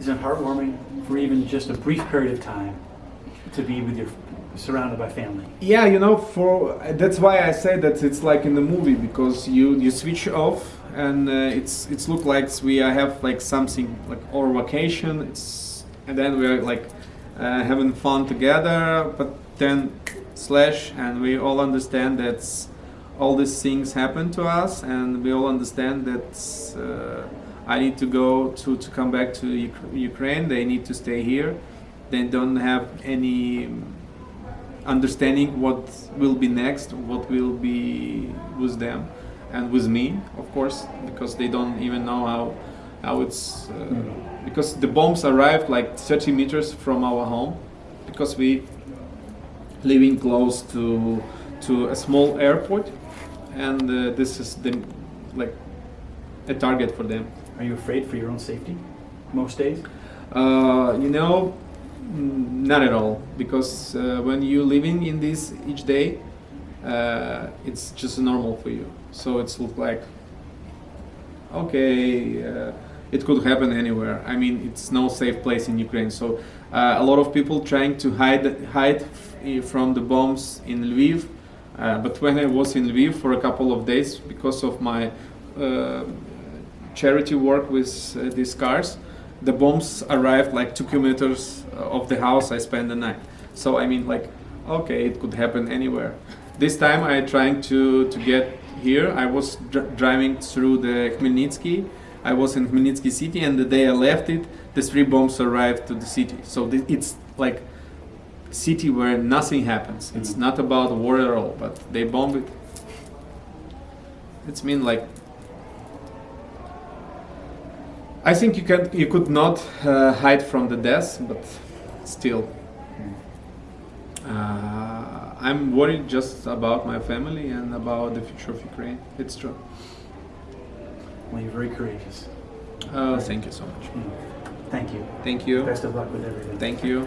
Isn't it heartwarming for even just a brief period of time to be with your surrounded by family? Yeah, you know, for that's why I say that it's like in the movie because you you switch off and uh, it's it's look like we have like something like our vacation. It's and then we're like uh, having fun together, but then slash and we all understand that all these things happen to us and we all understand that uh, I need to go to, to come back to Uk- Ukraine. They need to stay here. They don't have any understanding what will be next what will be with them and with me of course because they don't even know how how it's uh, because the bombs arrived like 30 meters from our home because we living close to to a small airport and uh, this is the like a target for them Are you afraid for your own safety most days? uh, you know not at all. Because uh, when you're living in this each day uh, it's just normal for you. So it's look like okay uh, it could happen anywhere. I mean it's no safe place in ukraine. So uh, a lot of people trying to hide hide from the bombs in lviv. Uh, but when i was in lviv for a couple of days because of my charity work with uh, these cars. The bombs arrived like two kilometers of the house. I spent the night. So i mean like okay it could happen anywhere. This time i trying to to get here. I was dr- driving through the khmelnytsky. I was in khmelnytsky city and the day i left it the three bombs arrived to the city. So th- it's like city where nothing happens. It's not about war at all but they bomb it. It's mean like I think you can you could not uh, hide from the death, but still, uh, I'm worried just about my family and about the future of Ukraine. It's true. Well, you're very courageous. Uh, thank you so much. Thank you. Thank you. Best of luck with everything. Thank you.